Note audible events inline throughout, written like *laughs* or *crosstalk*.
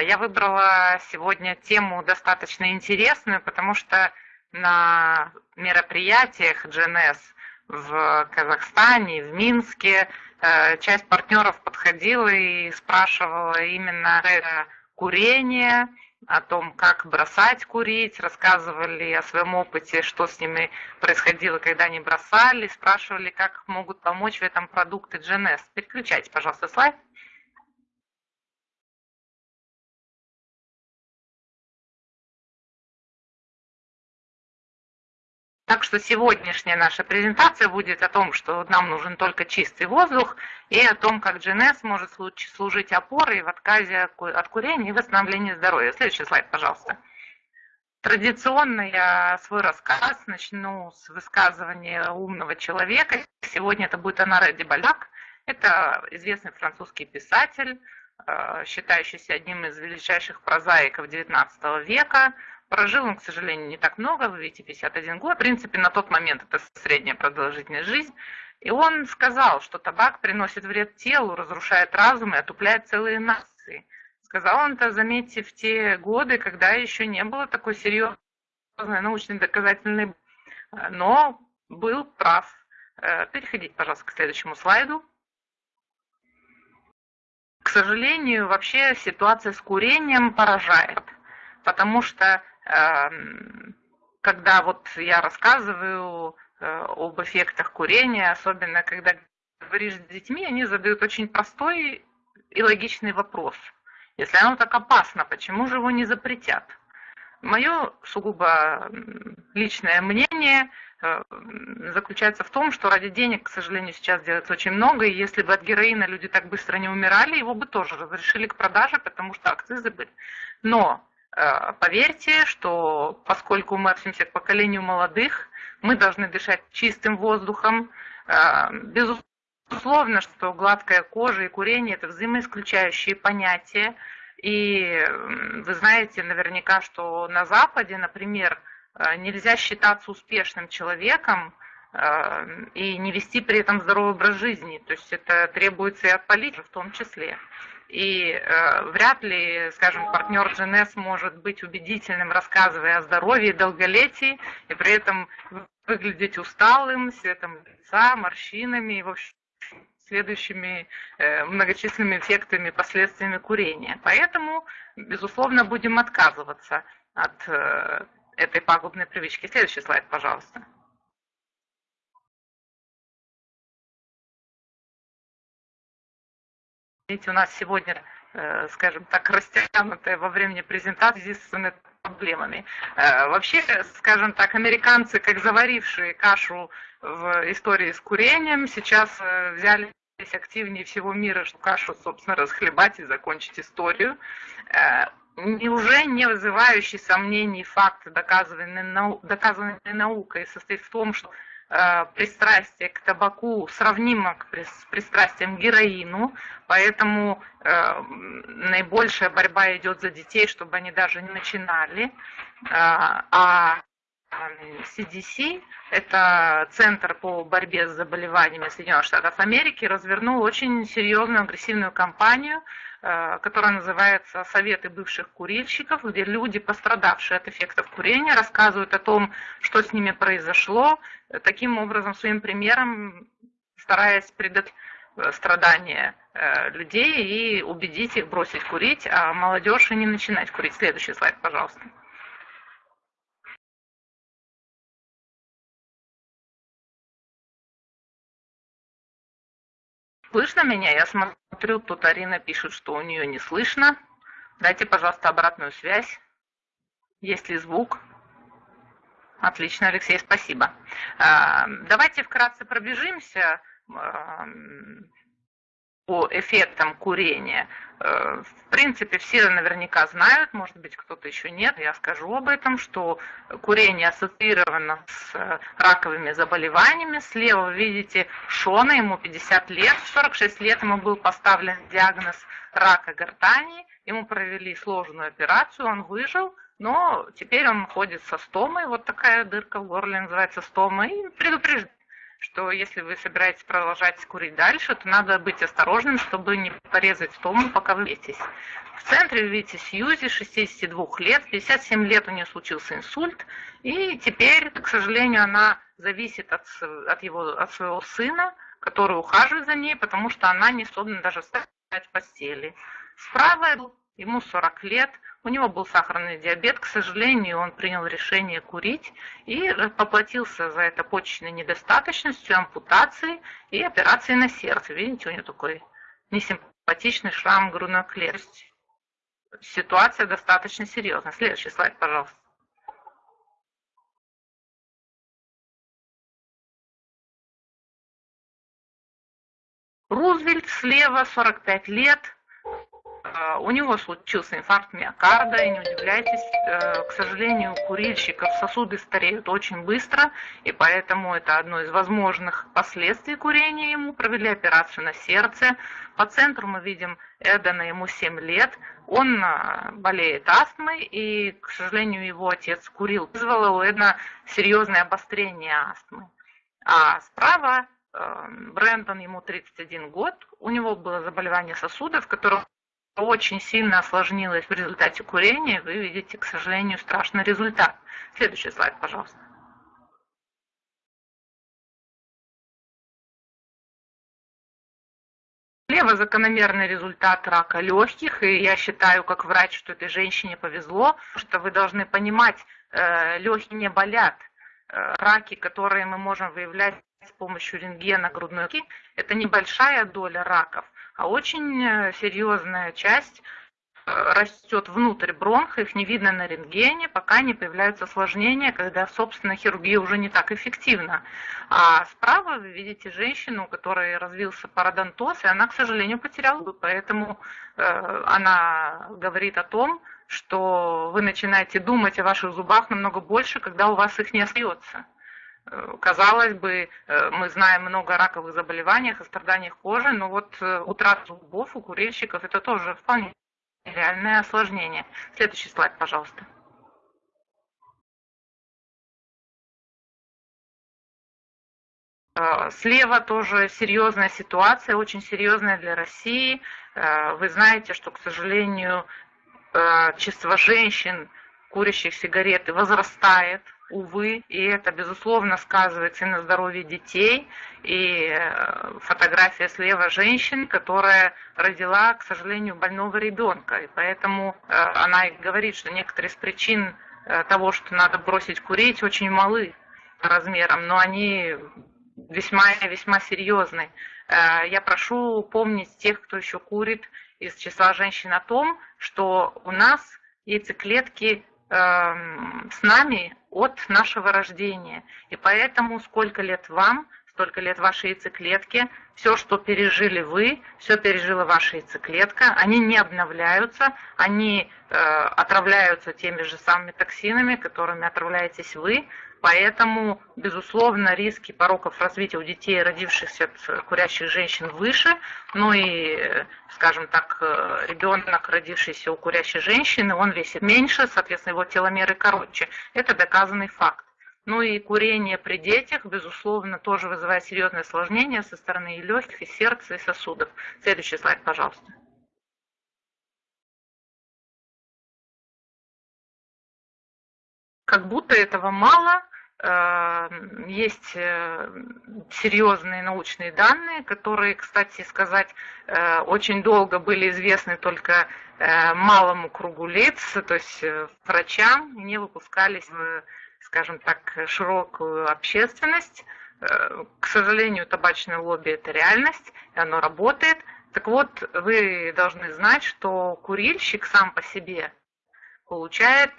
Я выбрала сегодня тему достаточно интересную, потому что на мероприятиях GNS в Казахстане, в Минске э, часть партнеров подходила и спрашивала именно курение, о том, как бросать курить, рассказывали о своем опыте, что с ними происходило, когда они бросали, спрашивали, как могут помочь в этом продукты GNS. Переключайте, пожалуйста, слайд. Так что сегодняшняя наша презентация будет о том, что нам нужен только чистый воздух, и о том, как GNS может служить опорой в отказе от курения и восстановлении здоровья. Следующий слайд, пожалуйста. Традиционно я свой рассказ начну с высказывания умного человека. Сегодня это будет Анаре Дебаляк. Это известный французский писатель, э, считающийся одним из величайших прозаиков XIX века, Прожил он, к сожалению, не так много, вы видите, 51 год. В принципе, на тот момент это средняя продолжительность жизни. И он сказал, что табак приносит вред телу, разрушает разум и отупляет целые нации. Сказал он это, заметьте, в те годы, когда еще не было такой серьезной научной доказательной, но был прав. Э, переходите, пожалуйста, к следующему слайду. К сожалению, вообще ситуация с курением поражает, потому что когда вот я рассказываю э, об эффектах курения, особенно когда говоришь с детьми, они задают очень простой и логичный вопрос. Если оно так опасно, почему же его не запретят? Мое сугубо личное мнение э, заключается в том, что ради денег, к сожалению, сейчас делается очень много, и если бы от героина люди так быстро не умирали, его бы тоже разрешили к продаже, потому что акцизы были. Но поверьте, что поскольку мы относимся к поколению молодых, мы должны дышать чистым воздухом. Э, безусловно, что гладкая кожа и курение – это взаимоисключающие понятия. И вы знаете наверняка, что на Западе, например, э, нельзя считаться успешным человеком и не вести при этом здоровый образ жизни. То есть это требуется и от политики в том числе. И э, вряд ли, скажем, партнер GNS может быть убедительным, рассказывая о здоровье и долголетии, и при этом выглядеть усталым, светом лица, морщинами в общем, следующими э, многочисленными эффектами, последствиями курения. Поэтому, безусловно, будем отказываться от э, этой пагубной привычки. Следующий слайд, пожалуйста. Видите, у нас сегодня, э, скажем так, растянутая во времени презентации с проблемами. Э, вообще, скажем так, американцы, как заварившие кашу в истории с курением, сейчас э, взяли активнее всего мира, что кашу, собственно, расхлебать и закончить историю. Уже не вызывающий сомнений факт, доказанный, нау доказанный наукой, состоит в том, что пристрастие к табаку сравнимо с пристрастием к героину, поэтому э, наибольшая борьба идет за детей, чтобы они даже не начинали. Э, а CDC, это Центр по борьбе с заболеваниями Соединенных Штатов Америки, развернул очень серьезную агрессивную кампанию Э, которая называется «Советы бывших курильщиков», где люди, пострадавшие от эффектов курения, рассказывают о том, что с ними произошло, таким образом, своим примером стараясь предотвратить э, страдания э, людей и убедить их бросить курить, а молодежь и не начинать курить. Следующий слайд, пожалуйста. Слышно меня? Я смотрю, тут Арина пишет, что у нее не слышно. Дайте, пожалуйста, обратную связь. Есть ли звук? Отлично, Алексей, спасибо. А, давайте вкратце пробежимся по эффектам курения. Э, в принципе, все наверняка знают, может быть, кто-то еще нет, я скажу об этом, что курение ассоциировано с э, раковыми заболеваниями. Слева вы видите Шона, ему 50 лет, в 46 лет ему был поставлен диагноз рака гортани, ему провели сложную операцию, он выжил, но теперь он ходит со стомой, вот такая дырка в горле называется стома, и предупреждает что если вы собираетесь продолжать курить дальше, то надо быть осторожным, чтобы не порезать стому, пока вы летесь. В центре вы видите Сьюзи, 62 лет, 57 лет у нее случился инсульт, и теперь, к сожалению, она зависит от, от, его, от своего сына, который ухаживает за ней, потому что она не способна даже встать в постели. Справа ему 40 лет, у него был сахарный диабет, к сожалению, он принял решение курить и поплатился за это почечной недостаточностью, ампутацией и операцией на сердце. Видите, у него такой несимпатичный шрам грудной клетки. Ситуация достаточно серьезная. Следующий слайд, пожалуйста. Рузвельт слева, 45 лет, у него случился инфаркт миокарда, и не удивляйтесь, э, к сожалению, у курильщиков сосуды стареют очень быстро, и поэтому это одно из возможных последствий курения. Ему провели операцию на сердце. По центру мы видим Эдена, ему 7 лет. Он а, болеет астмой, и, к сожалению, его отец курил. Вызвало у Эдна серьезное обострение астмы. А справа э, Брэндон, ему 31 год, у него было заболевание сосудов, которое очень сильно осложнилось в результате курения, вы видите, к сожалению, страшный результат. Следующий слайд, пожалуйста. Слева закономерный результат рака легких, и я считаю, как врач, что этой женщине повезло, что вы должны понимать, э, легкие не болят. Э, раки, которые мы можем выявлять с помощью рентгена грудной клетки, это небольшая доля раков а очень э, серьезная часть э, растет внутрь бронха, их не видно на рентгене, пока не появляются осложнения, когда, собственно, хирургия уже не так эффективна. А справа вы видите женщину, у которой развился пародонтоз, и она, к сожалению, потеряла зубы, поэтому э, она говорит о том, что вы начинаете думать о ваших зубах намного больше, когда у вас их не остается. Э, казалось бы, э, мы знаем много о раковых заболеваниях, о страданиях кожи, но вот э, утрата зубов у курильщиков это тоже вполне реальное осложнение. Следующий слайд, пожалуйста. Слева тоже серьезная ситуация, очень серьезная для России. Вы знаете, что, к сожалению, число женщин, курящих сигареты, возрастает увы, и это, безусловно, сказывается и на здоровье детей, и э, фотография слева женщины, которая родила, к сожалению, больного ребенка, и поэтому э, она говорит, что некоторые из причин э, того, что надо бросить курить, очень малы размером, но они весьма весьма серьезны. Я прошу помнить тех, кто еще курит из числа женщин о том, что у нас яйцеклетки Эм, с нами от нашего рождения. И поэтому сколько лет вам, столько лет вашей яйцеклетке, все, что пережили вы, все пережила ваша яйцеклетка, они не обновляются, они э, отравляются теми же самыми токсинами, которыми отравляетесь вы, Поэтому, безусловно, риски пороков развития у детей, родившихся от курящих женщин, выше. Ну и, скажем так, ребенок, родившийся у курящей женщины, он весит меньше, соответственно, его теломеры короче. Это доказанный факт. Ну и курение при детях, безусловно, тоже вызывает серьезные осложнения со стороны и легких, и сердца, и сосудов. Следующий слайд, пожалуйста. Как будто этого мало, есть э, серьезные научные данные, которые, кстати сказать, э, очень долго были известны только э, малому кругу лиц, то есть врачам, не выпускались в, скажем так, широкую общественность. К сожалению, табачное лобби – это реальность, и оно работает. Так вот, вы должны знать, что курильщик сам по себе получает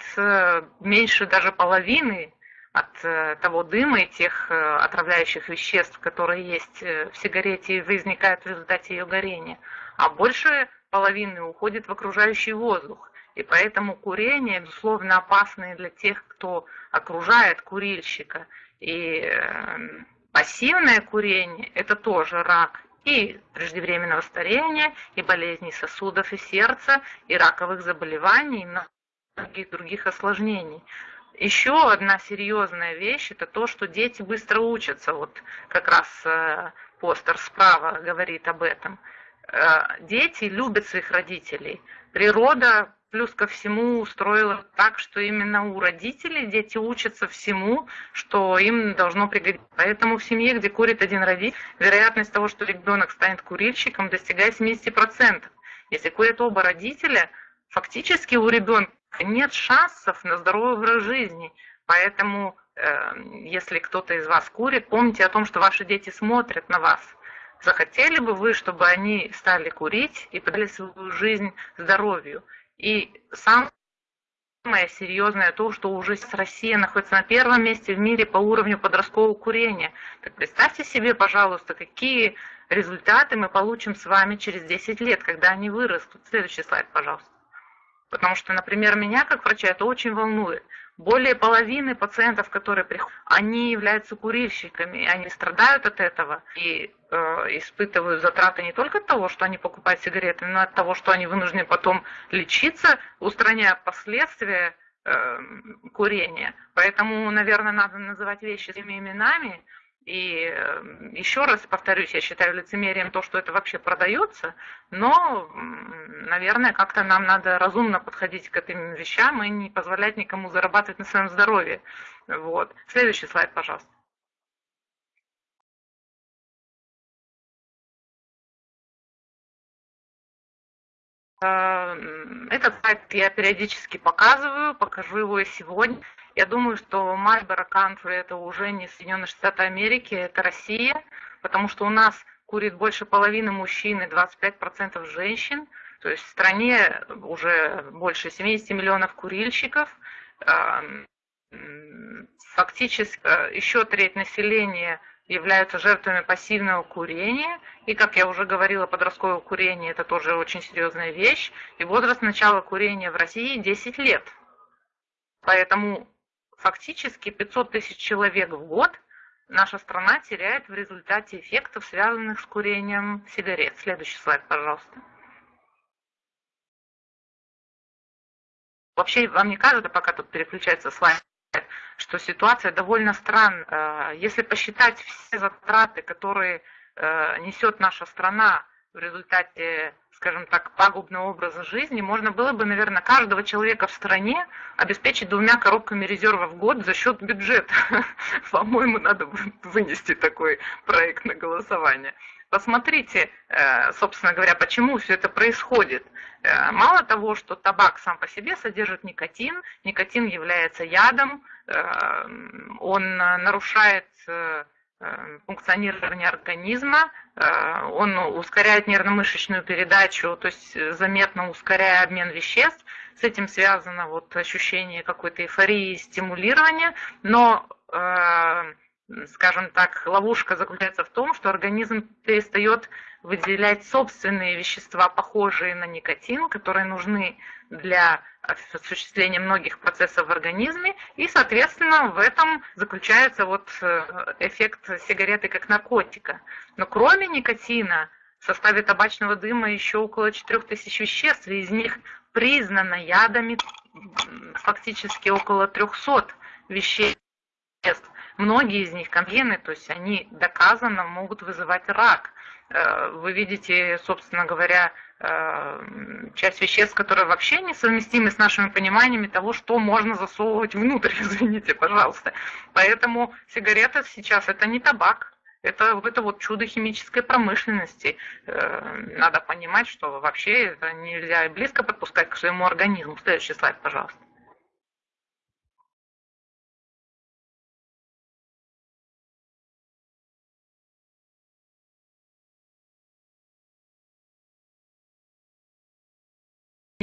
меньше даже половины от э, того дыма и тех э, отравляющих веществ, которые есть э, в сигарете и возникают в результате ее горения, а больше половины уходит в окружающий воздух. И поэтому курение, безусловно, опасно для тех, кто окружает курильщика. И пассивное курение – это тоже рак и преждевременного старения, и болезней сосудов и сердца, и раковых заболеваний, и многих других осложнений. Еще одна серьезная вещь – это то, что дети быстро учатся. Вот как раз э, постер справа говорит об этом. Э, дети любят своих родителей. Природа плюс ко всему устроила так, что именно у родителей дети учатся всему, что им должно пригодиться. Поэтому в семье, где курит один родитель, вероятность того, что ребенок станет курильщиком, достигает 70%. Если курят оба родителя, фактически у ребенка нет шансов на здоровый образ жизни. Поэтому, э, если кто-то из вас курит, помните о том, что ваши дети смотрят на вас. Захотели бы вы, чтобы они стали курить и подали свою жизнь здоровью? И самое серьезное то, что уже Россия находится на первом месте в мире по уровню подросткового курения. Так представьте себе, пожалуйста, какие результаты мы получим с вами через 10 лет, когда они вырастут. Следующий слайд, пожалуйста. Потому что, например, меня как врача это очень волнует. Более половины пациентов, которые приходят, они являются курильщиками, они страдают от этого и э, испытывают затраты не только от того, что они покупают сигареты, но от того, что они вынуждены потом лечиться, устраняя последствия э, курения. Поэтому, наверное, надо называть вещи своими именами, и еще раз повторюсь, я считаю лицемерием то, что это вообще продается, но, наверное, как-то нам надо разумно подходить к этим вещам и не позволять никому зарабатывать на своем здоровье. Вот. Следующий слайд, пожалуйста. Этот слайд я периодически показываю, покажу его и сегодня. Я думаю, что Marlboro Country это уже не Соединенные Штаты Америки, это Россия, потому что у нас курит больше половины мужчин и 25% женщин. То есть в стране уже больше 70 миллионов курильщиков. Эм, фактически э, еще треть населения являются жертвами пассивного курения. И, как я уже говорила, подростковое курение – это тоже очень серьезная вещь. И возраст начала курения в России 10 лет. Поэтому Фактически 500 тысяч человек в год наша страна теряет в результате эффектов, связанных с курением сигарет. Следующий слайд, пожалуйста. Вообще, вам не кажется, пока тут переключается слайд, что ситуация довольно странная. Если посчитать все затраты, которые э, несет наша страна в результате скажем так, пагубного образа жизни, можно было бы, наверное, каждого человека в стране обеспечить двумя коробками резерва в год за счет бюджета. *laughs* По-моему, надо вынести такой проект на голосование. Посмотрите, э, собственно говоря, почему все это происходит. Э, мало того, что табак сам по себе содержит никотин, никотин является ядом, э, он нарушает функционирования организма, он ускоряет нервно-мышечную передачу, то есть заметно ускоряя обмен веществ. С этим связано вот ощущение какой-то эйфории, стимулирования, но скажем так, ловушка заключается в том, что организм перестает выделять собственные вещества, похожие на никотин, которые нужны для осуществления многих процессов в организме, и, соответственно, в этом заключается вот э, эффект сигареты как наркотика. Но кроме никотина в составе табачного дыма еще около 4000 веществ, и из них признано ядами фактически около 300 веществ. Многие из них конвены, то есть они доказанно могут вызывать рак. Э, вы видите, собственно говоря, э, часть веществ, которые вообще несовместимы с нашими пониманиями того, что можно засовывать внутрь, *laughs* извините, пожалуйста. Поэтому сигарета сейчас это не табак, это, это вот чудо химической промышленности. Э, надо понимать, что вообще это нельзя близко подпускать к своему организму. Следующий слайд, пожалуйста.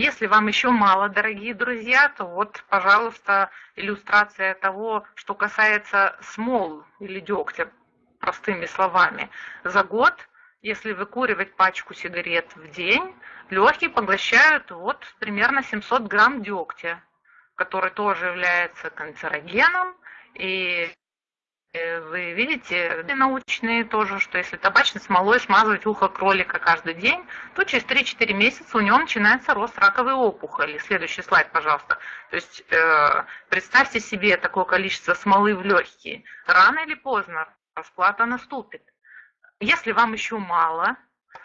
Если вам еще мало, дорогие друзья, то вот, пожалуйста, иллюстрация того, что касается смол или дегтя, простыми словами. За год, если выкуривать пачку сигарет в день, легкие поглощают вот примерно 700 грамм дегтя, который тоже является канцерогеном и вы видите научные тоже, что если табачной смолой смазывать ухо кролика каждый день, то через 3-4 месяца у него начинается рост раковой опухоли. Следующий слайд, пожалуйста. То есть э, представьте себе такое количество смолы в легкие. Рано или поздно расплата наступит. Если вам еще мало,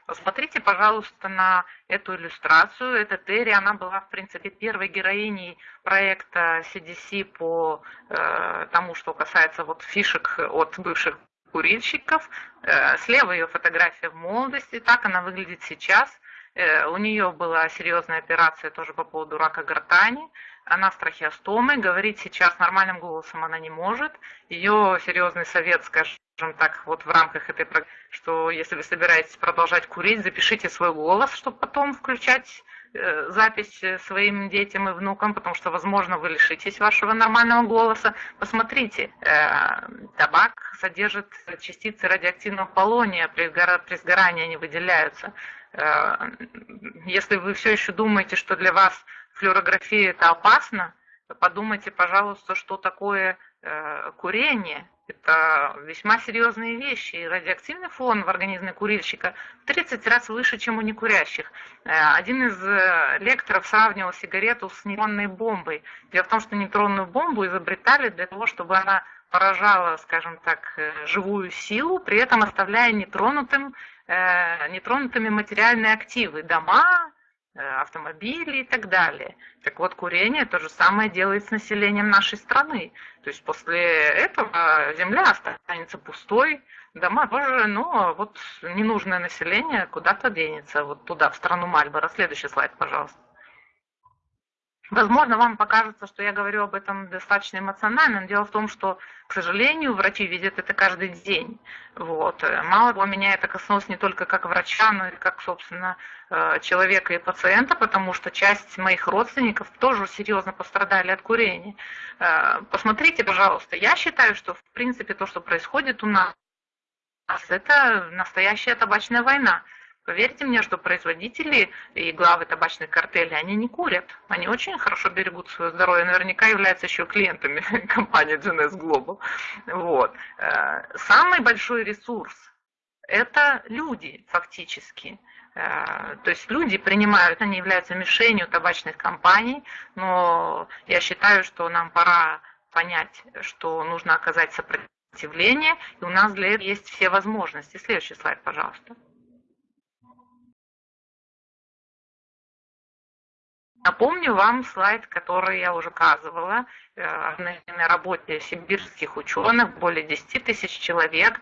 Посмотрите, пожалуйста, на эту иллюстрацию. Это Терри, она была, в принципе, первой героиней проекта CDC по э, тому, что касается вот фишек от бывших курильщиков. Э, слева ее фотография в молодости, так она выглядит сейчас. Э, у нее была серьезная операция тоже по поводу рака гортани. Она с трахеостомой, говорить сейчас нормальным голосом она не может. Ее серьезный совет, скажем, так, вот в рамках этой программы, что если вы собираетесь продолжать курить, запишите свой голос, чтобы потом включать э, запись своим детям и внукам, потому что, возможно, вы лишитесь вашего нормального голоса. Посмотрите, э, табак содержит частицы радиоактивного полония, при, при сгорании они выделяются. Э, если вы все еще думаете, что для вас флюорография это опасно, подумайте, пожалуйста, что такое э, курение. Это весьма серьезные вещи. И радиоактивный фон в организме курильщика в 30 раз выше, чем у некурящих. Э, один из э, лекторов сравнивал сигарету с нейтронной бомбой. Дело в том, что нейтронную бомбу изобретали для того, чтобы она поражала, скажем так, живую силу, при этом оставляя нетронутым, нетронутыми материальные активы, дома, автомобили и так далее. Так вот, курение то же самое делает с населением нашей страны. То есть после этого земля останется пустой, дома тоже, но вот ненужное население куда-то денется, вот туда, в страну Мальборо. Следующий слайд, пожалуйста. Возможно, вам покажется, что я говорю об этом достаточно эмоционально, но дело в том, что, к сожалению, врачи видят это каждый день. Вот. Мало того, меня это коснулось не только как врача, но и как, собственно, э, человека и пациента, потому что часть моих родственников тоже серьезно пострадали от курения. Э, посмотрите, пожалуйста, я считаю, что, в принципе, то, что происходит у нас, это настоящая табачная война. Поверьте мне, что производители и главы табачных картелей, они не курят. Они очень хорошо берегут свое здоровье. Наверняка являются еще клиентами *laughs* компании GNS Global. Вот. Э, самый большой ресурс – это люди фактически. Э, то есть люди принимают, они являются мишенью табачных компаний, но я считаю, что нам пора понять, что нужно оказать сопротивление, и у нас для этого есть все возможности. Следующий слайд, пожалуйста. Напомню вам слайд, который я уже указывала э, на работе сибирских ученых, более 10 тысяч человек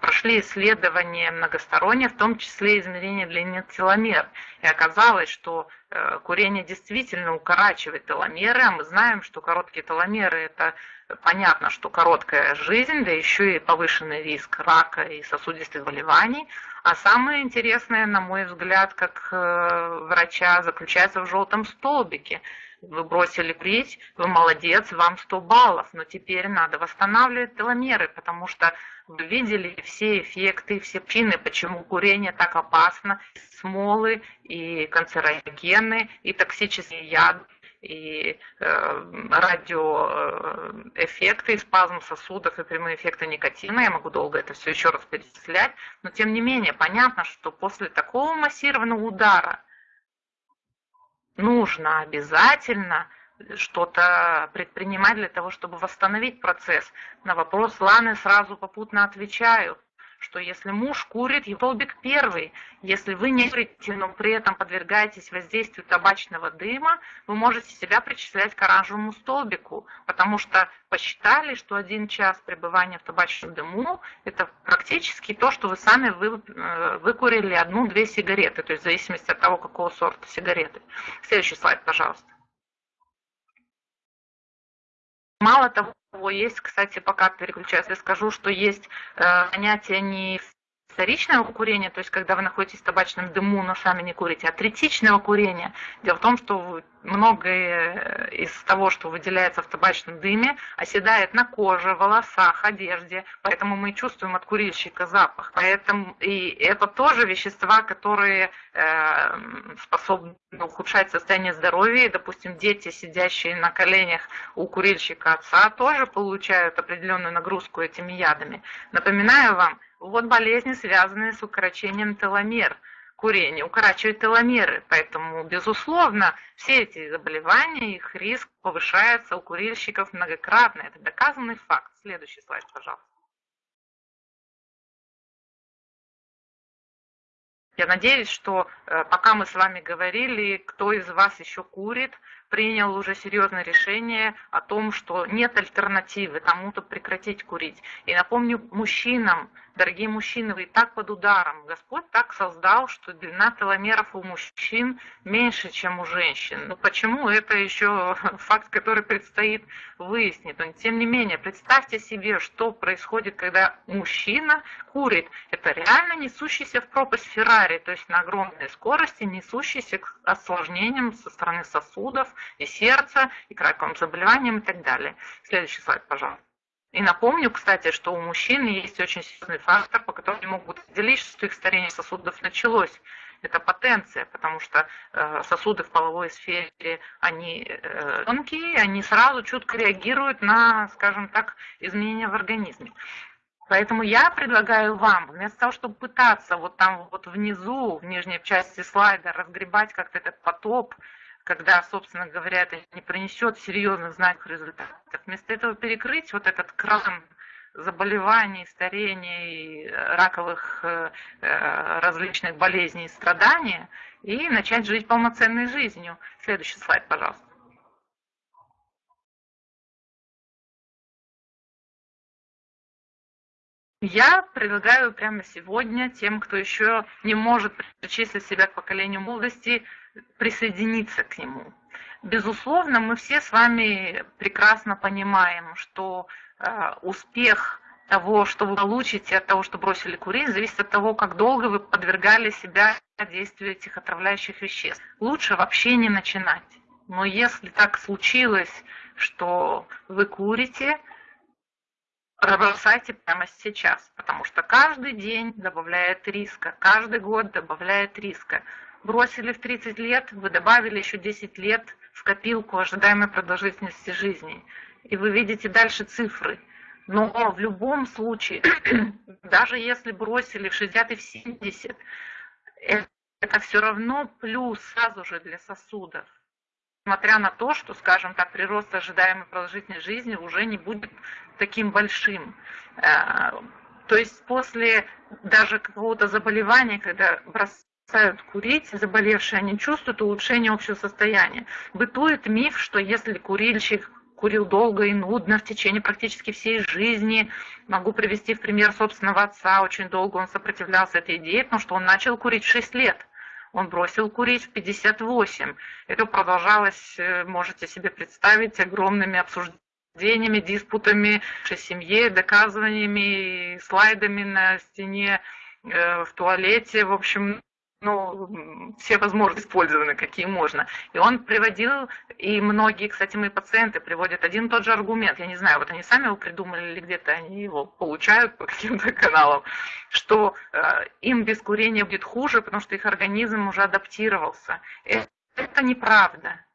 прошли исследования многосторонние, в том числе измерение длины теломер. И оказалось, что э, курение действительно укорачивает теломеры, а мы знаем, что короткие теломеры – это понятно, что короткая жизнь, да еще и повышенный риск рака и сосудистых заболеваний – а самое интересное, на мой взгляд, как э, врача, заключается в желтом столбике. Вы бросили курить, вы молодец, вам 100 баллов, но теперь надо восстанавливать теломеры, потому что вы видели все эффекты, все причины, почему курение так опасно, смолы и канцерогены, и токсические яды и э, радиоэффекты, спазм сосудов и прямые эффекты никотина. Я могу долго это все еще раз перечислять. Но тем не менее, понятно, что после такого массированного удара нужно обязательно что-то предпринимать для того, чтобы восстановить процесс. На вопрос Ланы сразу попутно отвечаю что если муж курит, его столбик первый. Если вы не курите, но при этом подвергаетесь воздействию табачного дыма, вы можете себя причислять к оранжевому столбику, потому что посчитали, что один час пребывания в табачном дыму – это практически то, что вы сами вы, э, выкурили одну-две сигареты, то есть в зависимости от того, какого сорта сигареты. Следующий слайд, пожалуйста. Мало того, есть, кстати, пока переключаюсь, я скажу, что есть э, занятия не вторичного курения, то есть когда вы находитесь в табачном дыму, но сами не курите, а третичного курения. Дело в том, что многое из того, что выделяется в табачном дыме, оседает на коже, волосах, одежде, поэтому мы чувствуем от курильщика запах. Поэтому и это тоже вещества, которые э, способны ухудшать состояние здоровья. И, допустим, дети, сидящие на коленях у курильщика отца, тоже получают определенную нагрузку этими ядами. Напоминаю вам, вот болезни, связанные с укорочением теломер. Курение укорачивает теломеры, поэтому, безусловно, все эти заболевания, их риск повышается у курильщиков многократно. Это доказанный факт. Следующий слайд, пожалуйста. Я надеюсь, что э, пока мы с вами говорили, кто из вас еще курит, принял уже серьезное решение о том, что нет альтернативы тому-то прекратить курить. И напомню мужчинам, дорогие мужчины, вы и так под ударом. Господь так создал, что длина теломеров у мужчин меньше, чем у женщин. Ну почему? Это еще *laughs* факт, который предстоит выяснить. Но тем не менее, представьте себе, что происходит, когда мужчина курит. Это реально несущийся в пропасть Феррари, то есть на огромной скорости, несущийся к осложнениям со стороны сосудов, и сердца, и к раковым заболеваниям и так далее. Следующий слайд, пожалуйста. И напомню, кстати, что у мужчин есть очень серьезный фактор, по которому они могут определить, что их старение сосудов началось. Это потенция, потому что э, сосуды в половой сфере, они э, тонкие, они сразу чутко реагируют на, скажем так, изменения в организме. Поэтому я предлагаю вам, вместо того, чтобы пытаться вот там вот внизу, в нижней части слайда, разгребать как-то этот потоп, когда, собственно говоря, это не принесет серьезных знаковых результатов. Вместо этого перекрыть вот этот кран заболеваний, старения и раковых э, э, различных болезней и страданий и начать жить полноценной жизнью. Следующий слайд, пожалуйста. Я предлагаю прямо сегодня тем, кто еще не может причислить себя к поколению молодости, присоединиться к нему. Безусловно, мы все с вами прекрасно понимаем, что э, успех того, что вы получите от того, что бросили курить, зависит от того, как долго вы подвергали себя действию этих отравляющих веществ. Лучше вообще не начинать. Но если так случилось, что вы курите, бросайте прямо сейчас, потому что каждый день добавляет риска, каждый год добавляет риска бросили в 30 лет, вы добавили еще 10 лет в копилку ожидаемой продолжительности жизни. И вы видите дальше цифры. Но в любом случае, *clears throat* даже если бросили в 60 и в 70, это все равно плюс сразу же для сосудов. Несмотря на то, что, скажем так, прирост ожидаемой продолжительности жизни уже не будет таким большим. Э, то есть после даже какого-то заболевания, когда бросают курить, заболевшие, они чувствуют улучшение общего состояния. Бытует миф, что если курильщик курил долго и нудно в течение практически всей жизни, могу привести в пример собственного отца, очень долго он сопротивлялся этой идее, потому что он начал курить в 6 лет. Он бросил курить в 58. Это продолжалось, э, можете себе представить, огромными обсуждениями, диспутами в семье, доказываниями, слайдами на стене, э, в туалете. В общем, ну, все возможности использованы, какие можно. И он приводил, и многие, кстати, мои пациенты приводят один и тот же аргумент. Я не знаю, вот они сами его придумали или где-то они его получают по *laughs* каким-то каналам, что э, им без курения будет хуже, потому что их организм уже адаптировался. Это, это неправда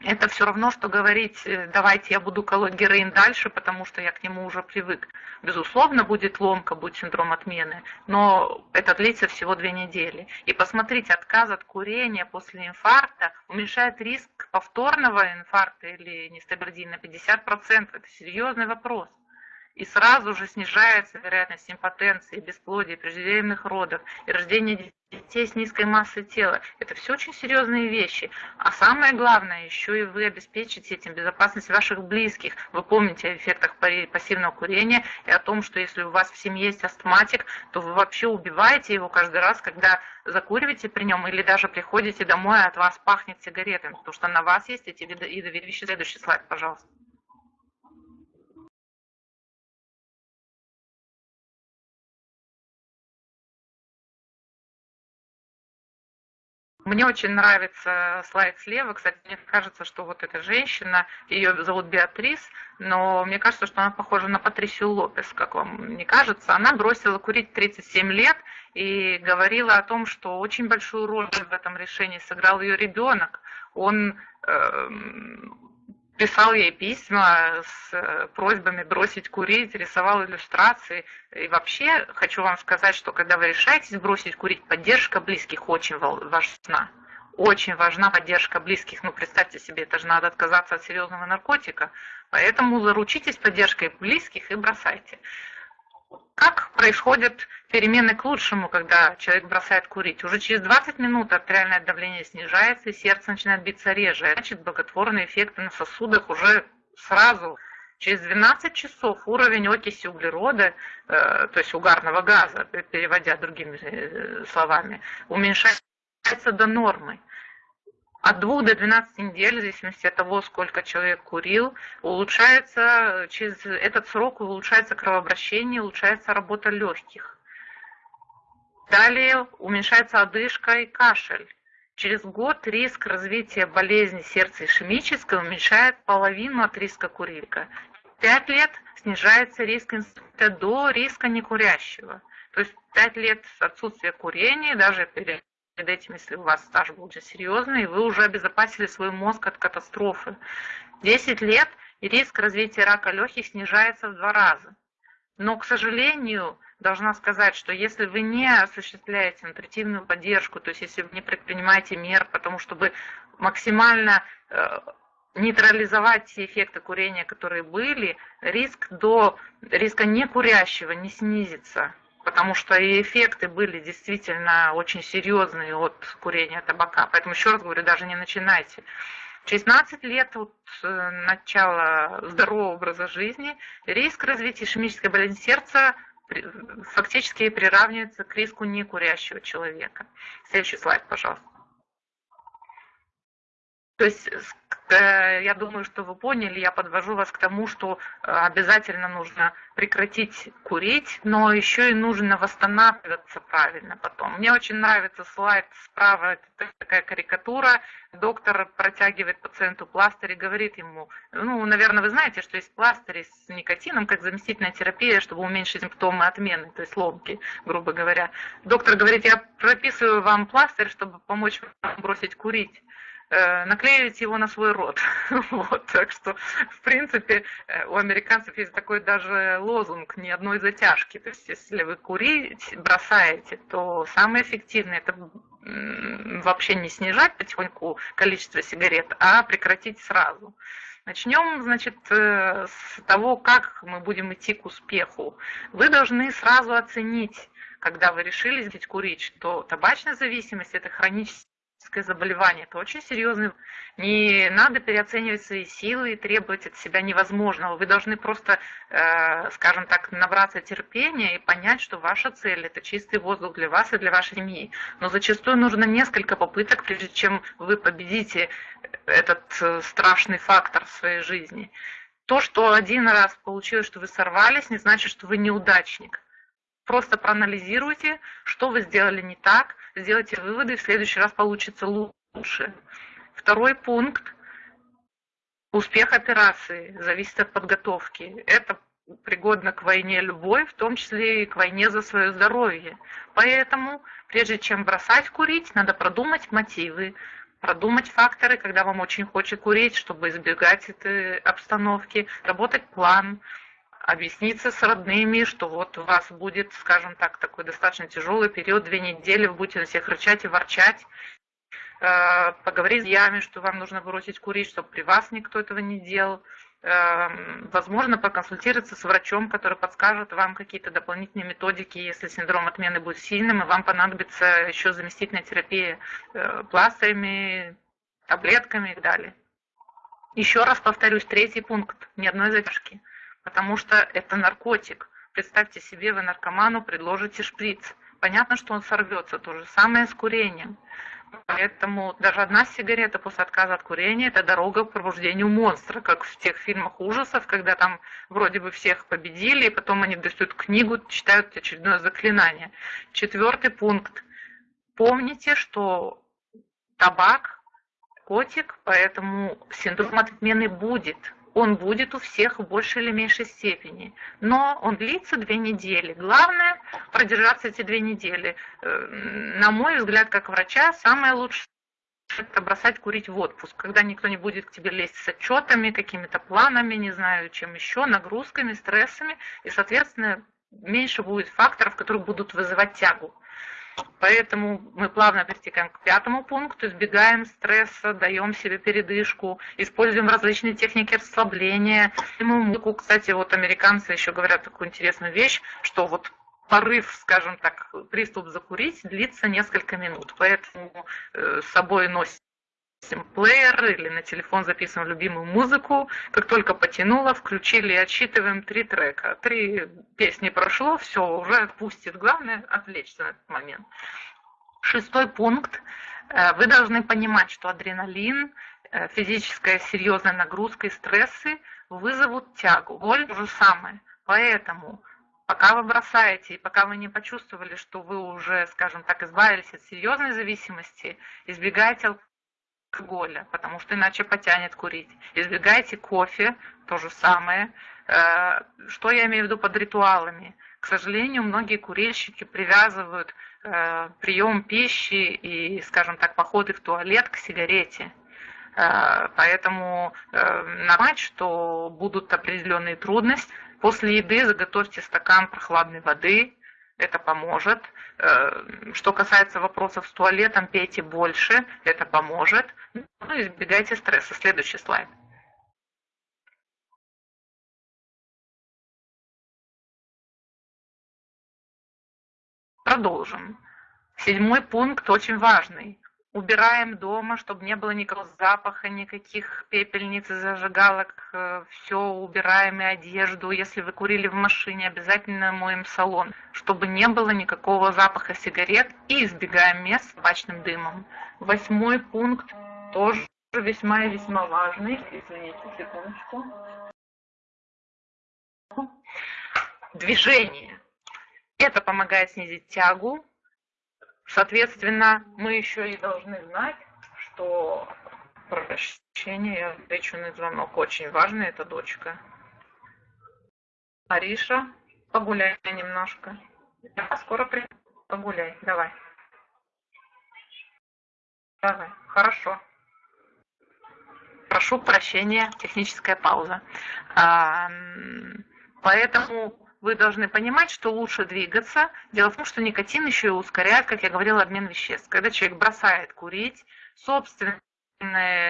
это все равно, что говорить, э, давайте я буду колоть героин дальше, потому что я к нему уже привык. Безусловно, будет ломка, будет синдром отмены, но это длится всего две недели. И посмотрите, отказ от курения после инфаркта уменьшает риск повторного инфаркта или нестабилизации на 50%. Это серьезный вопрос и сразу же снижается вероятность импотенции, бесплодия, преждевременных родов и рождения детей с низкой массой тела. Это все очень серьезные вещи. А самое главное, еще и вы обеспечите этим безопасность ваших близких. Вы помните о эффектах пассивного курения и о том, что если у вас в семье есть астматик, то вы вообще убиваете его каждый раз, когда закуриваете при нем или даже приходите домой, а от вас пахнет сигаретами, потому что на вас есть эти виды веществ. Следующий слайд, пожалуйста. Мне очень нравится слайд слева. Кстати, мне кажется, что вот эта женщина, ее зовут Беатрис, но мне кажется, что она похожа на Патрисию Лопес, как вам не кажется. Она бросила курить 37 лет и говорила о том, что очень большую роль в этом решении сыграл ее ребенок. Он э, писал ей письма с э, просьбами бросить курить, рисовал иллюстрации. И вообще хочу вам сказать, что когда вы решаетесь бросить курить, поддержка близких очень важна. Очень важна поддержка близких. Ну, представьте себе, это же надо отказаться от серьезного наркотика. Поэтому заручитесь поддержкой близких и бросайте. Как происходят перемены к лучшему, когда человек бросает курить? Уже через 20 минут артериальное давление снижается, и сердце начинает биться реже. Значит, благотворные эффекты на сосудах уже сразу. Через 12 часов уровень окиси углерода, э, то есть угарного газа, переводя другими э, словами, уменьшается до нормы от 2 до 12 недель, в зависимости от того, сколько человек курил, улучшается, через этот срок улучшается кровообращение, улучшается работа легких. Далее уменьшается одышка и кашель. Через год риск развития болезни сердца ишемической уменьшает половину от риска курилька. Пять лет снижается риск инсульта до риска некурящего. То есть пять лет отсутствия курения, даже перед перед этим, если у вас стаж был уже серьезный, вы уже обезопасили свой мозг от катастрофы. 10 лет и риск развития рака легких снижается в два раза. Но, к сожалению, должна сказать, что если вы не осуществляете нутритивную поддержку, то есть если вы не предпринимаете мер, потому чтобы максимально э, нейтрализовать те эффекты курения, которые были, риск до риска некурящего не снизится потому что и эффекты были действительно очень серьезные от курения табака. Поэтому еще раз говорю, даже не начинайте. Через 15 лет от э, начала здорового образа жизни риск развития ишемической болезни сердца фактически приравнивается к риску некурящего человека. Следующий слайд, пожалуйста. То есть я думаю, что вы поняли, я подвожу вас к тому, что э, обязательно нужно прекратить курить, но еще и нужно восстанавливаться правильно потом. Мне очень нравится слайд справа, это такая карикатура, доктор протягивает пациенту пластырь и говорит ему, ну, наверное, вы знаете, что есть пластыри с никотином, как заместительная терапия, чтобы уменьшить симптомы отмены, то есть ломки, грубо говоря. Доктор говорит, я прописываю вам пластырь, чтобы помочь вам бросить курить. Э, наклеивать его на свой рот. *laughs* Вот, так что, в принципе, э, у американцев есть такой даже лозунг ни одной затяжки. То есть, если вы курить бросаете, то самое эффективное это вообще не снижать потихоньку количество сигарет, а прекратить сразу. Начнем, значит, э, с того, как мы будем идти к успеху. Вы должны сразу оценить, когда вы решили курить, что табачная зависимость – это хронический психическое заболевание. Это очень серьезно. Не надо переоценивать свои силы и требовать от себя невозможного. Вы должны просто, э, скажем так, набраться терпения и понять, что ваша цель – это чистый воздух для вас и для вашей семьи. Но зачастую нужно несколько попыток, прежде чем вы победите этот э, страшный фактор в своей жизни. То, что один раз получилось, что вы сорвались, не значит, что вы неудачник. Просто проанализируйте, что вы сделали не так, сделайте выводы, в следующий раз получится лучше. Второй пункт. Успех операции зависит от подготовки. Это пригодно к войне любой, в том числе и к войне за свое здоровье. Поэтому, прежде чем бросать курить, надо продумать мотивы, продумать факторы, когда вам очень хочет курить, чтобы избегать этой обстановки, работать план, объясниться с родными, что вот у вас будет, скажем так, такой достаточно тяжелый период, две недели, вы будете на всех рычать и ворчать, э, поговорить с ями, что вам нужно бросить курить, чтобы при вас никто этого не делал, э, возможно, проконсультироваться с врачом, который подскажет вам какие-то дополнительные методики, если синдром отмены будет сильным, и вам понадобится еще заместительная терапия э, пластырями, таблетками и так далее. Еще раз повторюсь, третий пункт, ни одной задержки потому что это наркотик. Представьте себе, вы наркоману предложите шприц. Понятно, что он сорвется. То же самое с курением. Поэтому даже одна сигарета после отказа от курения – это дорога к пробуждению монстра, как в тех фильмах ужасов, когда там вроде бы всех победили, и потом они достают книгу, читают очередное заклинание. Четвертый пункт. Помните, что табак, котик, поэтому синдром отмены будет. Он будет у всех в большей или меньшей степени. Но он длится две недели. Главное продержаться эти две недели. Э, на мой взгляд, как врача, самое лучшее это бросать курить в отпуск, когда никто не будет к тебе лезть с отчетами, какими-то планами, не знаю, чем еще, нагрузками, стрессами, и, соответственно, меньше будет факторов, которые будут вызывать тягу. Поэтому мы плавно перетекаем к пятому пункту, избегаем стресса, даем себе передышку, используем различные техники расслабления. Музыку, кстати, вот американцы еще говорят такую интересную вещь, что вот порыв, скажем так, приступ закурить длится несколько минут. Поэтому э, с собой носим плеер или на телефон записываем любимую музыку. Как только потянуло, включили отсчитываем три трека. Три песни прошло, все, уже отпустит. Главное отвлечься на этот момент. Шестой пункт. Э, вы должны понимать, что адреналин, э, физическая серьезная нагрузка и стрессы вызовут тягу. Боль то же самое. Поэтому пока вы бросаете, и пока вы не почувствовали, что вы уже, скажем так, избавились от серьезной зависимости, избегайте алкоголя, потому что иначе потянет курить. Избегайте кофе, то же самое. Э, что я имею в виду под ритуалами? К сожалению, многие курильщики привязывают э, прием пищи и, скажем так, походы в туалет к сигарете. Э, поэтому нормально, что будут определенные трудности, После еды заготовьте стакан прохладной воды, это поможет. Э, что касается вопросов с туалетом, пейте больше, это поможет. Ну, избегайте стресса. Следующий слайд. Продолжим. Седьмой пункт очень важный убираем дома, чтобы не было никакого запаха, никаких пепельниц и зажигалок, э, все убираем и одежду. Если вы курили в машине, обязательно моем салон, чтобы не было никакого запаха сигарет и избегаем мест с табачным дымом. Восьмой пункт тоже весьма и весьма важный. Извините, секундочку. Движение. Это помогает снизить тягу, Соответственно, мы еще и должны знать, что прощение, на звонок, очень важно, это дочка. Ариша, погуляй немножко. Я скоро приду, погуляй, давай. Давай, хорошо. Прошу прощения, техническая пауза. Поэтому вы должны понимать, что лучше двигаться. Дело в том, что никотин еще и ускоряет, как я говорила, обмен веществ. Когда человек бросает курить, собственное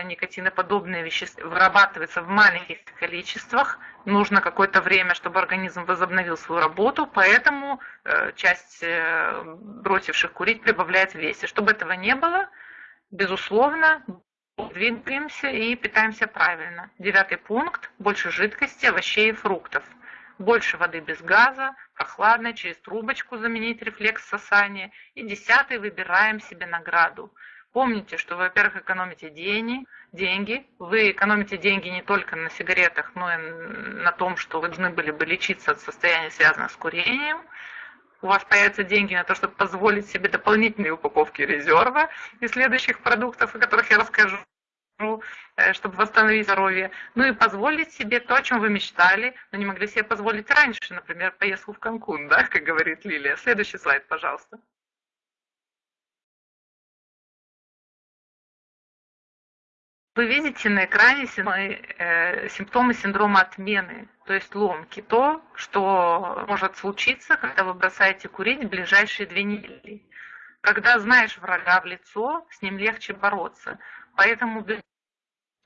никотиноподобные вещества вырабатывается в маленьких количествах. Нужно какое-то время, чтобы организм возобновил свою работу, поэтому э, часть э, бросивших курить прибавляет в весе. Чтобы этого не было, безусловно, двигаемся и питаемся правильно. Девятый пункт – больше жидкости, овощей и фруктов – больше воды без газа, прохладной, через трубочку заменить рефлекс сосания. И десятый выбираем себе награду. Помните, что вы, во-первых, экономите деньги, деньги. Вы экономите деньги не только на сигаретах, но и на том, что вы должны были бы лечиться от состояния, связанного с курением. У вас появятся деньги на то, чтобы позволить себе дополнительные упаковки резерва и следующих продуктов, о которых я расскажу. Э, чтобы восстановить здоровье, ну и позволить себе то, о чем вы мечтали, но не могли себе позволить раньше, например, поездку в Канкун, да, как говорит Лилия. Следующий слайд, пожалуйста. Вы видите на экране э, симптомы синдрома отмены, то есть ломки, то, что может случиться, когда вы бросаете курить в ближайшие две недели. Когда знаешь врага в лицо, с ним легче бороться. Поэтому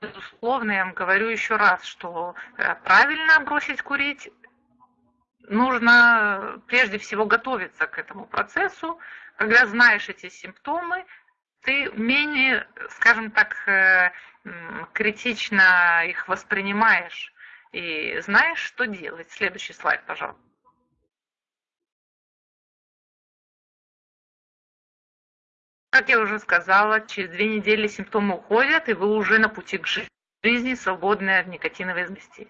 безусловно, я вам говорю еще раз, что э, правильно бросить курить нужно прежде всего готовиться к этому процессу. Когда знаешь эти симптомы, ты менее, скажем так, э, критично их воспринимаешь и знаешь, что делать. Следующий слайд, пожалуйста. Как я уже сказала, через две недели симптомы уходят, и вы уже на пути к жизни, свободной от никотиновой зависимости.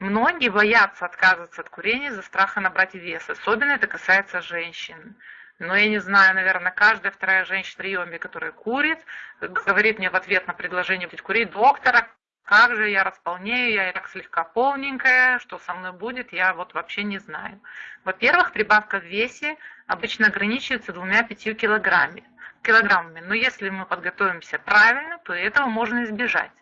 Многие боятся отказываться от курения из-за страха набрать вес. Особенно это касается женщин. Но я не знаю, наверное, каждая вторая женщина в приеме, которая курит, говорит мне в ответ на предложение курить, доктора, как же я располнею, я и так слегка полненькая, что со мной будет, я вот вообще не знаю. Во-первых, прибавка в весе обычно ограничивается двумя-пятью килограммами, килограммами, но если мы подготовимся правильно, то этого можно избежать.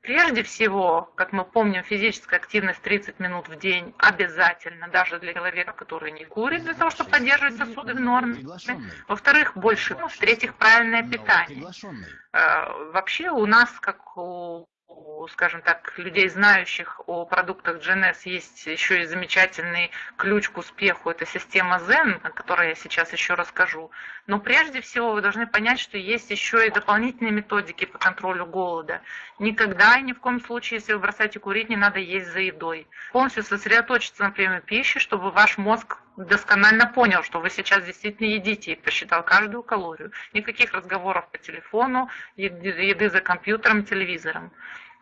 Прежде всего, как мы помним, физическая активность 30 минут в день обязательно, даже для человека, который не курит, для того, чтобы поддерживать сосуды в норме. Во-вторых, больше. В-третьих, правильное питание. Э, вообще у нас, как у скажем так, людей, знающих о продуктах GNS, есть еще и замечательный ключ к успеху. Это система Zen, о которой я сейчас еще расскажу. Но прежде всего вы должны понять, что есть еще и дополнительные методики по контролю голода. Никогда и ни в коем случае, если вы бросаете курить, не надо есть за едой. Полностью сосредоточиться на приеме пищи, чтобы ваш мозг досконально понял, что вы сейчас действительно едите и посчитал каждую калорию. Никаких разговоров по телефону, еды за компьютером, телевизором.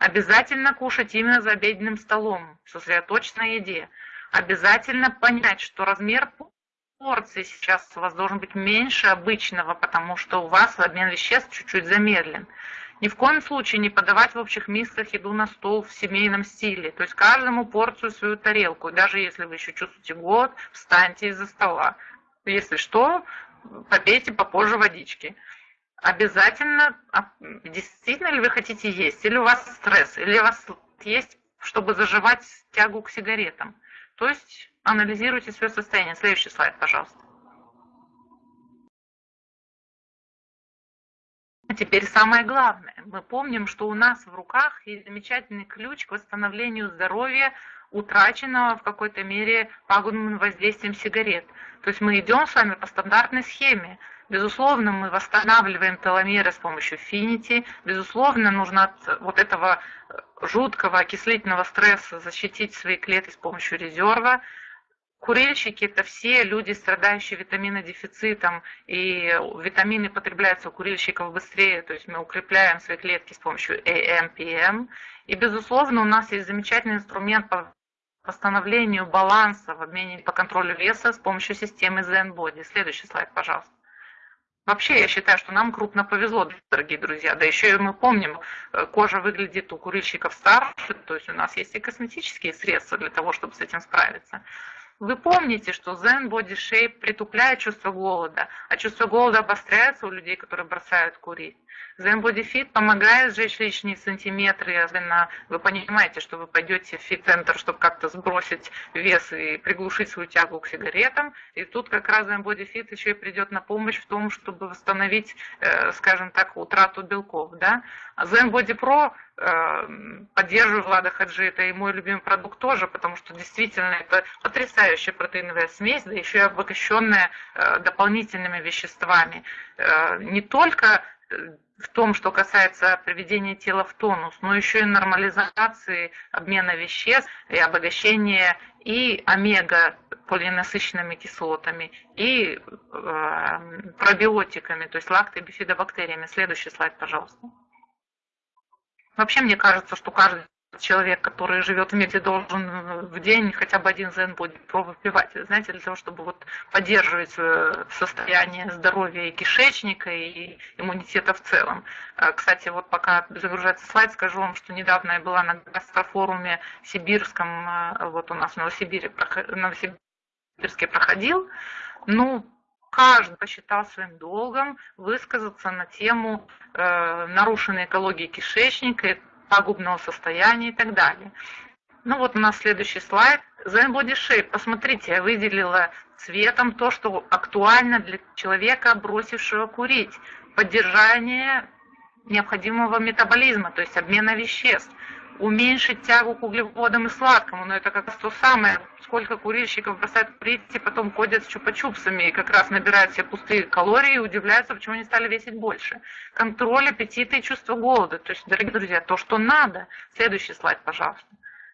Обязательно кушать именно за обеденным столом, сосредоточиться на еде. Обязательно понять, что размер порции сейчас у вас должен быть меньше обычного, потому что у вас обмен веществ чуть-чуть замедлен. Ни в коем случае не подавать в общих мисках еду на стол в семейном стиле. То есть каждому порцию свою тарелку. даже если вы еще чувствуете голод, встаньте из-за стола. Если что, попейте попозже водички обязательно, а, действительно ли вы хотите есть, или у вас стресс, или у вас есть, чтобы заживать тягу к сигаретам. То есть анализируйте свое состояние. Следующий слайд, пожалуйста. А теперь самое главное. Мы помним, что у нас в руках есть замечательный ключ к восстановлению здоровья, утраченного в какой-то мере пагубным воздействием сигарет. То есть мы идем с вами по стандартной схеме. Безусловно, мы восстанавливаем теломеры с помощью финити. Безусловно, нужно от вот этого э, жуткого окислительного стресса защитить свои клетки с помощью резерва. Курильщики – это все люди, страдающие витаминодефицитом, и витамины потребляются у курильщиков быстрее, то есть мы укрепляем свои клетки с помощью AM, И, безусловно, у нас есть замечательный инструмент по восстановлению баланса в обмене по контролю веса с помощью системы Zen Body. Следующий слайд, пожалуйста. Вообще, я считаю, что нам крупно повезло, дорогие друзья. Да еще и мы помним, э, кожа выглядит у курильщиков старше, то есть у нас есть и косметические средства для того, чтобы с этим справиться. Вы помните, что Zen Body Shape притупляет чувство голода, а чувство голода обостряется у людей, которые бросают курить. Fit помогает сжечь лишние сантиметры, особенно вы понимаете, что вы пойдете в фит-центр, чтобы как-то сбросить вес и приглушить свою тягу к сигаретам. И тут как раз Fit еще и придет на помощь в том, чтобы восстановить, э, скажем так, утрату белков. Да? А Zen Body Pro э, поддерживаю Влада Хаджи, это и мой любимый продукт тоже, потому что действительно это потрясающая протеиновая смесь, да еще и обогащенная э, дополнительными веществами. Не только в том, что касается приведения тела в тонус, но еще и нормализации обмена веществ и обогащения и омега полинасыщенными кислотами, и э, пробиотиками, то есть лактобифидобактериями. Следующий слайд, пожалуйста. Вообще, мне кажется, что каждый человек, который живет в мире, должен в день хотя бы один зен будет выпивать, знаете, для того, чтобы вот поддерживать состояние здоровья и кишечника, и иммунитета в целом. А, кстати, вот пока загружается слайд, скажу вам, что недавно я была на гастрофоруме сибирском, а, вот у нас в Новосибире, Новосибирске проходил, ну, каждый посчитал своим долгом высказаться на тему э, нарушенной экологии кишечника, пагубного состояния и так далее. Ну вот у нас следующий слайд. Zen Body Shape. Посмотрите, я выделила цветом то, что актуально для человека, бросившего курить. Поддержание необходимого метаболизма, то есть обмена веществ уменьшить тягу к углеводам и сладкому, но это как раз то самое, сколько курильщиков бросают курить и потом ходят с чупа-чупсами и как раз набирают все пустые калории и удивляются, почему они стали весить больше. Контроль аппетита и чувство голода. То есть, дорогие друзья, то, что надо. Следующий слайд, пожалуйста.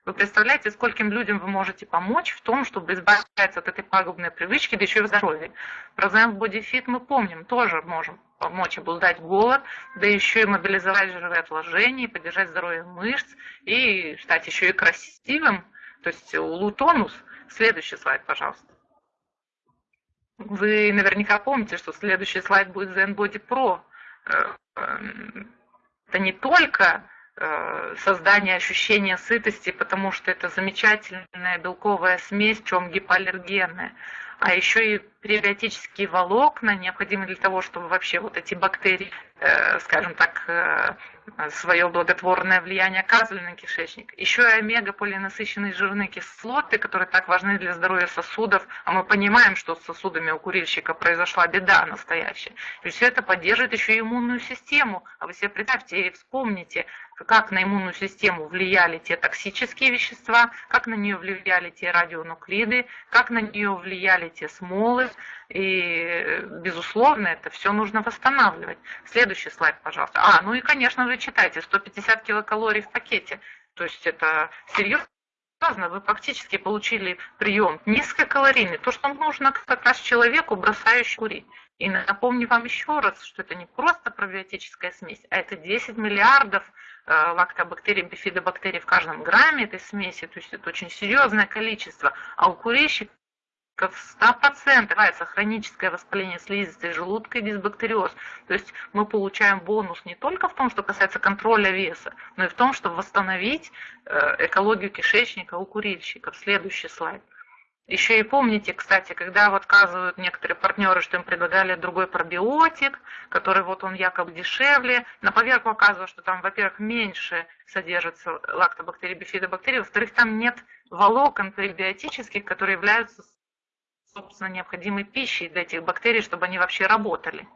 Вы представляете, скольким людям вы можете помочь в том, чтобы избавиться от этой пагубной привычки, да еще и в здоровье. Про Zen Body мы помним, тоже можем помочь обуздать голод, да еще и мобилизовать жировые отложения, поддержать здоровье мышц и стать еще и красивым, то есть улутонус. Следующий слайд, пожалуйста. Вы наверняка помните, что следующий слайд будет ZenBody Pro. Э, эм, это не только э, создание ощущения сытости, потому что это замечательная белковая смесь, чем гипоаллергенная, а еще и пребиотические волокна, необходимые для того, чтобы вообще вот эти бактерии, скажем так, э, свое благотворное влияние оказывали на кишечник. Еще и омега-полинасыщенные жирные кислоты, которые так важны для здоровья сосудов, а мы понимаем, что с сосудами у курильщика произошла беда настоящая. И все это поддерживает еще и иммунную систему. А вы себе представьте и вспомните, как на иммунную систему влияли те токсические вещества, как на нее влияли те радионуклиды, как на нее влияли те смолы, и, безусловно, это все нужно восстанавливать. Следующий слайд, пожалуйста. А, ну и, конечно же, читайте, 150 килокалорий в пакете. То есть это серьезно. Вы фактически получили прием низкокалорийный, то, что нужно как раз человеку, бросающему курить. И напомню вам еще раз, что это не просто пробиотическая смесь, а это 10 миллиардов э, лактобактерий, бифидобактерий в каждом грамме этой смеси, то есть это очень серьезное количество. А у курильщиков в 100% называется хроническое воспаление слизистой желудка и дисбактериоз. То есть мы получаем бонус не только в том, что касается контроля веса, но и в том, чтобы восстановить э, экологию кишечника у курильщиков. Следующий слайд. Еще и помните, кстати, когда вот отказывают некоторые партнеры, что им предлагали другой пробиотик, который вот он якобы дешевле, на поверку оказывается, что там, во-первых, меньше содержится лактобактерий, бифидобактерий, во-вторых, там нет волокон пребиотических, которые являются собственно, необходимой пищей для этих бактерий, чтобы они вообще работали.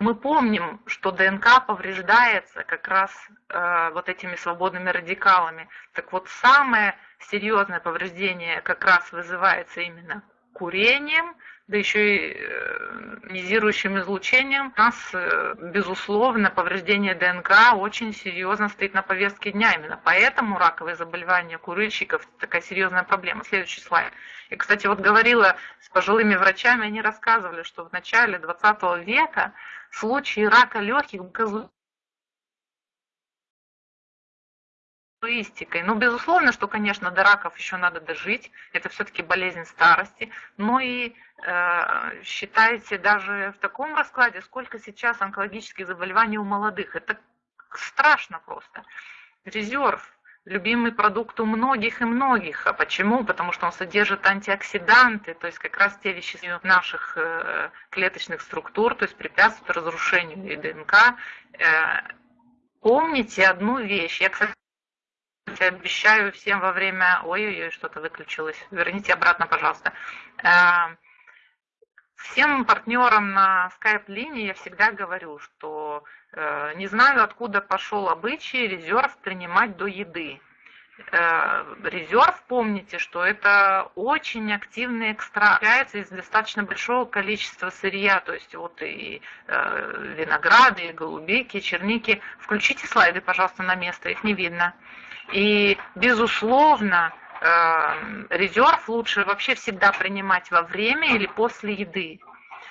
Мы помним, что ДНК повреждается как раз э, вот этими свободными радикалами. Так вот, самое серьезное повреждение как раз вызывается именно курением, да еще и э, ионизирующим излучением, у нас, э, безусловно, повреждение ДНК очень серьезно стоит на повестке дня. Именно поэтому раковые заболевания курильщиков – такая серьезная проблема. Следующий слайд. И, кстати, вот говорила с пожилыми врачами, они рассказывали, что в начале 20 века случаи рака легких туистикой. Ну, безусловно, что, конечно, до раков еще надо дожить, это все-таки болезнь старости, но и э, считайте даже в таком раскладе, сколько сейчас онкологических заболеваний у молодых. Это страшно просто. Резерв, любимый продукт у многих и многих. А почему? Потому что он содержит антиоксиданты, то есть как раз те вещества наших э, клеточных структур, то есть препятствуют разрушению ДНК. Э, помните одну вещь. Я, кстати, обещаю всем во время... Ой-ой-ой, что-то выключилось. Верните обратно, пожалуйста. Э, всем партнерам на скайп-линии я всегда говорю, что э, не знаю, откуда пошел обычай резерв принимать до еды. Э, резерв, помните, что это очень активный экстракт, является из достаточно большого количества сырья, то есть вот и винограды, и голубики, черники. Включите слайды, пожалуйста, на место, их не видно. И, безусловно, э, резерв лучше вообще всегда принимать во время или после еды.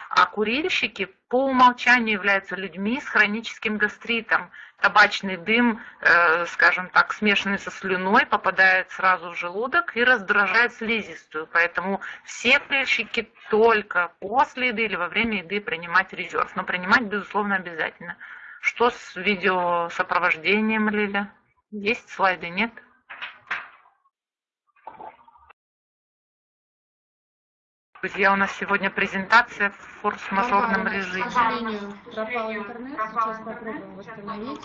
А курильщики по умолчанию являются людьми с хроническим гастритом. Табачный дым, э, скажем так, смешанный со слюной, попадает сразу в желудок и раздражает слизистую. Поэтому все курильщики только после еды или во время еды принимать резерв. Но принимать, безусловно, обязательно. Что с видеосопровождением, Лиля? Есть слайды, нет? Друзья, у нас сегодня презентация в форс-мажорном режиме. К сожалению, пропал интернет. Сейчас попробуем восстановить.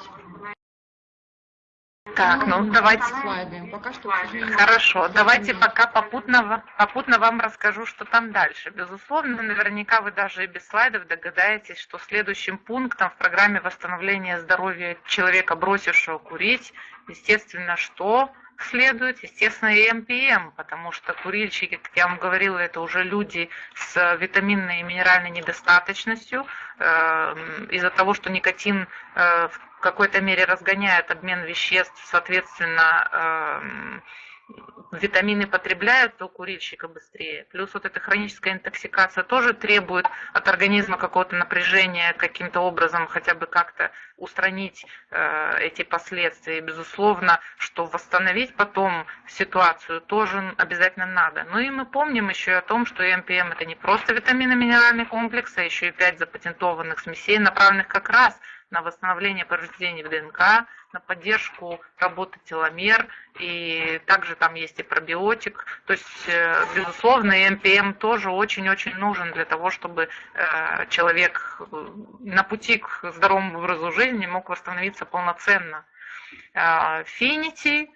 Так, ну, давайте. Слайды. Пока что, Хорошо, давайте пока попутно, попутно вам расскажу, что там дальше. Безусловно, наверняка вы даже и без слайдов догадаетесь, что следующим пунктом в программе восстановления здоровья человека, бросившего курить, естественно, что следует, естественно, и МПМ, потому что курильщики, как я вам говорила, это уже люди с витаминной и минеральной недостаточностью. Э, из-за того, что никотин в какой-то мере разгоняет обмен веществ, соответственно, витамины потребляются у курильщика быстрее. Плюс вот эта хроническая интоксикация тоже требует от организма какого-то напряжения, каким-то образом хотя бы как-то устранить э, эти последствия. И, безусловно, что восстановить потом ситуацию тоже обязательно надо. Ну и мы помним еще о том, что МПМ это не просто витаминно-минеральный комплекс, а еще и пять запатентованных смесей, направленных как раз на восстановление повреждений в ДНК, на поддержку работы теломер, и также там есть и пробиотик. То есть, э, безусловно, МПМ тоже очень-очень нужен для того, чтобы э, человек э, на пути к здоровому образу жизни мог восстановиться полноценно. Финити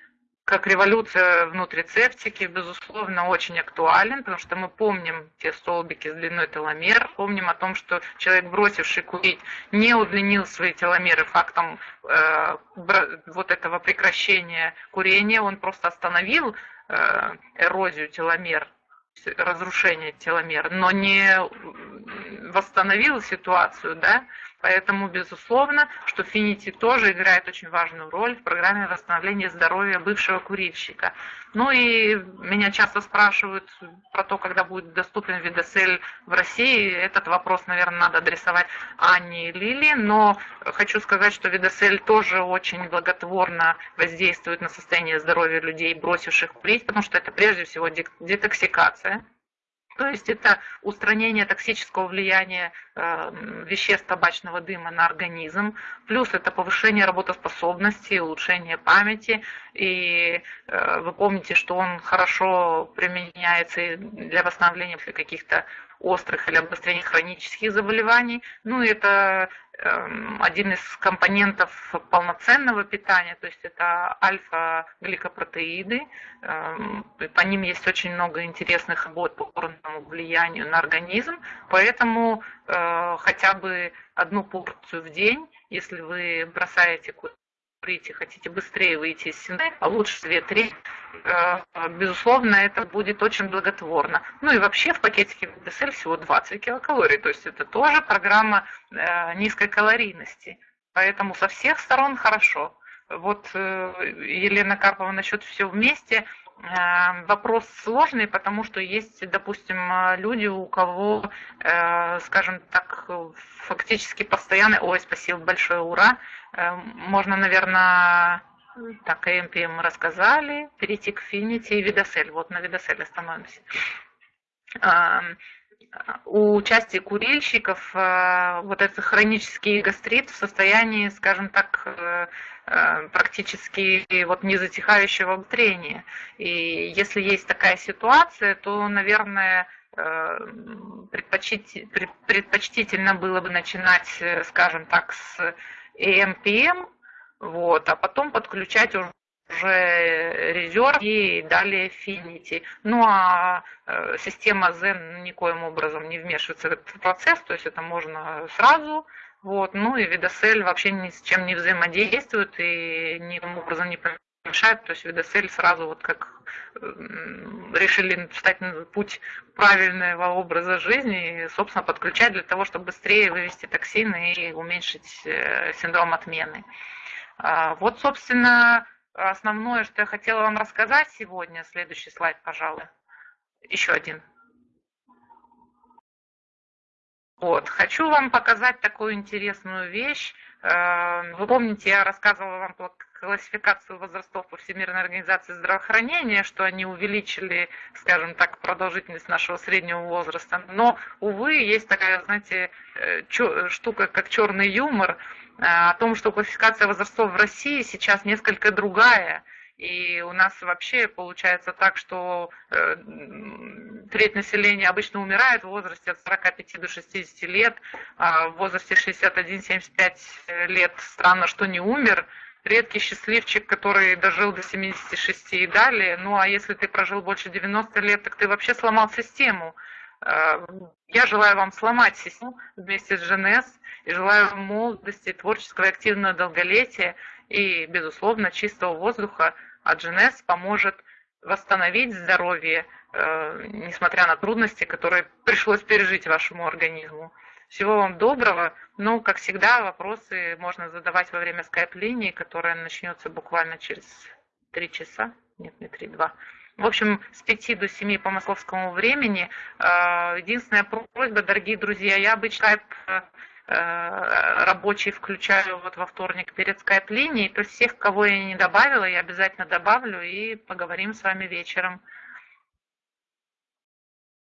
как революция в нутрицептике, безусловно, очень актуален, потому что мы помним те столбики с длиной теломер, помним о том, что человек, бросивший курить, не удлинил свои теломеры фактом э, вот этого прекращения курения, он просто остановил э, эрозию теломер, разрушение теломер, но не восстановил ситуацию, да, Поэтому, безусловно, что Финити тоже играет очень важную роль в программе восстановления здоровья бывшего курильщика. Ну и меня часто спрашивают про то, когда будет доступен Видосель в России. Этот вопрос, наверное, надо адресовать Анне и Лили, но хочу сказать, что Видосель тоже очень благотворно воздействует на состояние здоровья людей, бросивших курить, потому что это прежде всего детоксикация то есть это устранение токсического влияния э, веществ табачного дыма на организм, плюс это повышение работоспособности, улучшение памяти. И э, вы помните, что он хорошо применяется для восстановления каких-то острых или обострения хронических заболеваний. Ну, это эм, один из компонентов полноценного питания, то есть это альфа-гликопротеиды. Эм, по ним есть очень много интересных работ по курному влиянию на организм, поэтому э, хотя бы одну порцию в день, если вы бросаете курить и хотите быстрее выйти из синдррома, а лучше 2-3, э, безусловно, это будет очень благотворно. Ну и вообще в пакетике ДСЛ всего 20 килокалорий, то есть это тоже программа э, низкой калорийности. Поэтому со всех сторон хорошо. Вот э, Елена Карпова насчет все вместе – вопрос сложный, потому что есть, допустим, люди, у кого, скажем так, фактически постоянно, ой, спасибо большое, ура, можно, наверное, так, ЭМП мы рассказали, перейти к Финити и Видосель. Вот на Видоселе остановимся. У участия курильщиков вот этот хронический гастрит в состоянии, скажем так, э, э, практически вот незатихающего трения. И если есть такая ситуация, то, наверное, э, предпочтительно было бы начинать, скажем так, с ЭМПМ, вот, а потом подключать уже уже резерв и далее Finity. Ну а э, система Zen никоим образом не вмешивается в этот процесс, то есть это можно сразу. Вот. Ну и Видосель вообще ни с чем не взаимодействует и никаким образом не мешает. То есть Видосель сразу вот как решили встать на путь правильного образа жизни и, собственно, подключать для того, чтобы быстрее вывести токсины и уменьшить э, синдром отмены. А, вот, собственно, основное, что я хотела вам рассказать сегодня. Следующий слайд, пожалуй. Еще один. Вот. Хочу вам показать такую интересную вещь. Э, вы помните, я рассказывала вам классификацию возрастов по Всемирной организации здравоохранения, что они увеличили, скажем так, продолжительность нашего среднего возраста. Но, увы, есть такая, знаете, э, штука, как черный юмор – о том, что классификация возрастов в России сейчас несколько другая. И у нас вообще получается так, что э, треть населения обычно умирает в возрасте от 45 до 60 лет, а в возрасте 61-75 лет странно, что не умер. Редкий счастливчик, который дожил до 76 и далее. Ну а если ты прожил больше 90 лет, так ты вообще сломал систему. Э, я желаю вам сломать систему вместе с ЖНС и желаю вам молодости, творческого и активного долголетия и, безусловно, чистого воздуха. А GNS поможет восстановить здоровье, э, несмотря на трудности, которые пришлось пережить вашему организму. Всего вам доброго. Ну, как всегда, вопросы можно задавать во время скайп-линии, которая начнется буквально через три часа, нет, не три, два. В общем, с 5 до 7 по московскому времени. Э, единственная просьба, дорогие друзья, я обычно э, рабочий включаю вот во вторник перед скайп-линией. То есть всех, кого я не добавила, я обязательно добавлю и поговорим с вами вечером.